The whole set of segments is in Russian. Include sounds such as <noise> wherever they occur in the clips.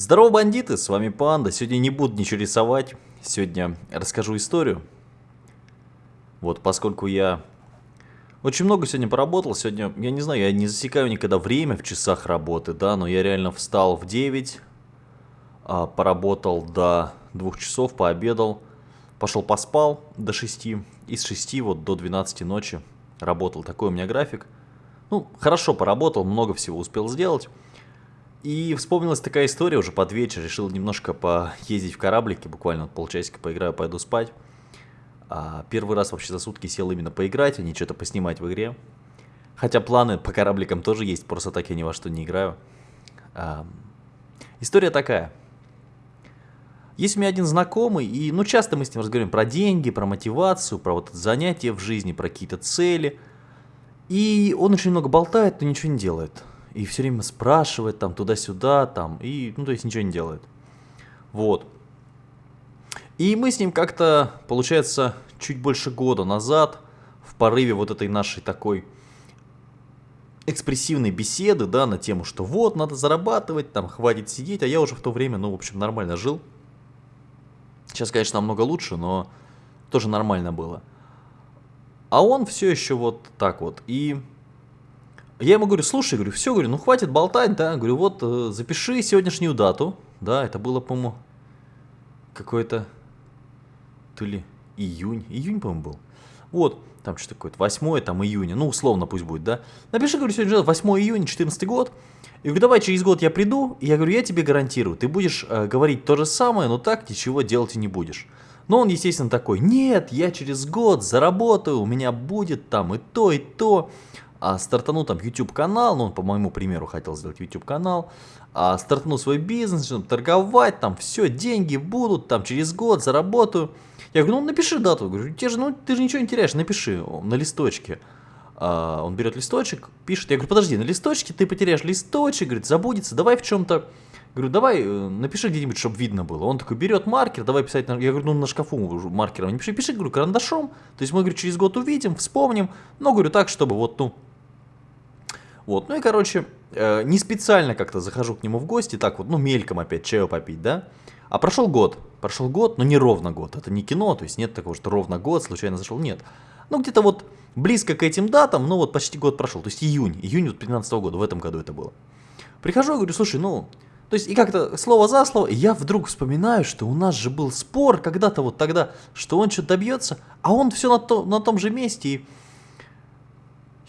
Здорово, бандиты, с вами Панда. Сегодня не буду ничего рисовать. Сегодня расскажу историю. Вот, поскольку я очень много сегодня поработал. Сегодня, я не знаю, я не засекаю никогда время в часах работы, да, но я реально встал в 9, а, поработал до 2 часов, пообедал, пошел поспал до 6, и с 6 вот до 12 ночи работал. Такой у меня график. Ну, хорошо поработал, много всего успел сделать. И вспомнилась такая история уже под вечер. Решил немножко поездить в кораблике, буквально полчасика поиграю, пойду спать. А первый раз вообще за сутки сел именно поиграть, а не что-то поснимать в игре. Хотя планы по корабликам тоже есть, просто так я ни во что не играю. А, история такая. Есть у меня один знакомый, и ну часто мы с ним разговариваем про деньги, про мотивацию, про вот занятия в жизни, про какие-то цели. И он очень много болтает, но ничего не делает и все время спрашивает там туда-сюда, там, и, ну, то есть ничего не делает. Вот. И мы с ним как-то, получается, чуть больше года назад, в порыве вот этой нашей такой экспрессивной беседы, да, на тему, что вот, надо зарабатывать, там, хватит сидеть, а я уже в то время, ну, в общем, нормально жил. Сейчас, конечно, намного лучше, но тоже нормально было. А он все еще вот так вот. И я ему говорю, слушай, говорю, все, говорю, ну хватит болтать, да, говорю, вот э, запиши сегодняшнюю дату, да, это было, по-моему, какой-то, то ли июнь, июнь, по-моему, был. Вот, там что такое, 8 там июня, ну условно пусть будет, да. Напиши, говорю, сегодня 8 июня, 14 год. И говорю, давай через год я приду, и я говорю, я тебе гарантирую, ты будешь э, говорить то же самое, но так ничего делать и не будешь. Но он, естественно, такой, нет, я через год заработаю, у меня будет там и то, и то а стартанул там YouTube канал, ну он по моему примеру хотел сделать YouTube канал, а стартанул свой бизнес, торговать, там все, деньги будут, там через год заработаю. Я говорю, ну напиши дату, говорю, тебе же, ну ты же ничего не теряешь, напиши на листочке. А, он берет листочек, пишет, я говорю, подожди, на листочке ты потеряешь листочек, говорит, забудется, давай в чем-то, говорю, давай э, напиши где-нибудь, чтобы видно было. Он такой берет маркер, давай писать, на... я говорю, ну на шкафу маркером не пиши, пиши, говорю, карандашом, то есть мы, говорю, через год увидим, вспомним, но, говорю, так, чтобы вот, ну, вот, ну и, короче, э, не специально как-то захожу к нему в гости, так вот, ну, мельком опять чаю попить, да? А прошел год, прошел год, но не ровно год, это не кино, то есть нет такого, что ровно год, случайно зашел, нет. Ну, где-то вот близко к этим датам, ну, вот почти год прошел, то есть июнь, июнь вот 15 -го года, в этом году это было. Прихожу и говорю, слушай, ну, то есть и как-то слово за слово, я вдруг вспоминаю, что у нас же был спор когда-то вот тогда, что он что-то добьется, а он все на, то, на том же месте, и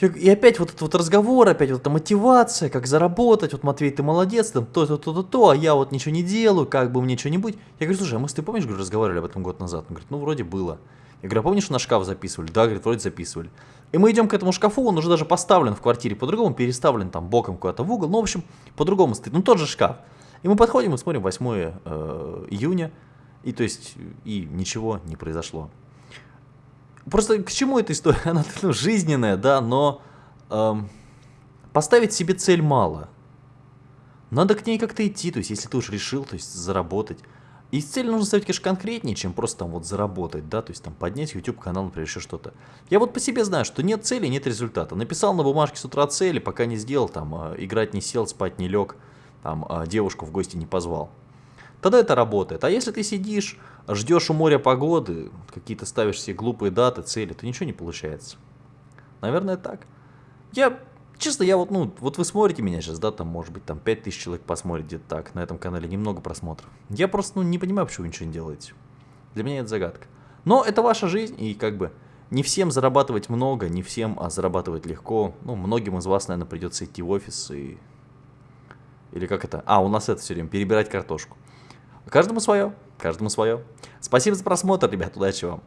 и опять вот этот вот разговор, опять вот эта мотивация, как заработать, вот Матвей, ты молодец, там то-то, то-то, то, а я вот ничего не делаю, как бы мне что-нибудь. Я говорю, слушай, а мы с тобой, помнишь, говорю, разговаривали об этом год назад? Он говорит, ну вроде было. Я говорю, а помнишь, на шкаф записывали? Да, говорит, вроде записывали. И мы идем к этому шкафу, он уже даже поставлен в квартире по-другому, переставлен там боком куда-то в угол, ну, в общем, по-другому стоит, ну, тот же шкаф. И мы подходим и смотрим 8 э, июня, и то есть, и ничего не произошло. Просто к чему эта история? <laughs> Она ну, жизненная, да, но эм, поставить себе цель мало. Надо к ней как-то идти, то есть если ты уж решил, то есть заработать. И цель нужно ставить, конечно, конкретнее, чем просто там вот заработать, да, то есть там поднять YouTube канал, например, еще что-то. Я вот по себе знаю, что нет цели, нет результата. Написал на бумажке с утра цели, пока не сделал, там, э, играть не сел, спать не лег, там, э, девушку в гости не позвал. Тогда это работает. А если ты сидишь, ждешь у моря погоды, какие-то ставишь себе глупые даты, цели, то ничего не получается. Наверное, так. Я, честно, я вот, ну, вот вы смотрите меня сейчас, да, там, может быть, там 5000 человек посмотрит где-то так, на этом канале немного просмотров. Я просто, ну, не понимаю, почему вы ничего не делаете. Для меня это загадка. Но это ваша жизнь, и как бы не всем зарабатывать много, не всем а зарабатывать легко. Ну, многим из вас, наверное, придется идти в офис и... Или как это? А, у нас это все время, перебирать картошку. Каждому свое, каждому свое. Спасибо за просмотр, ребят, удачи вам.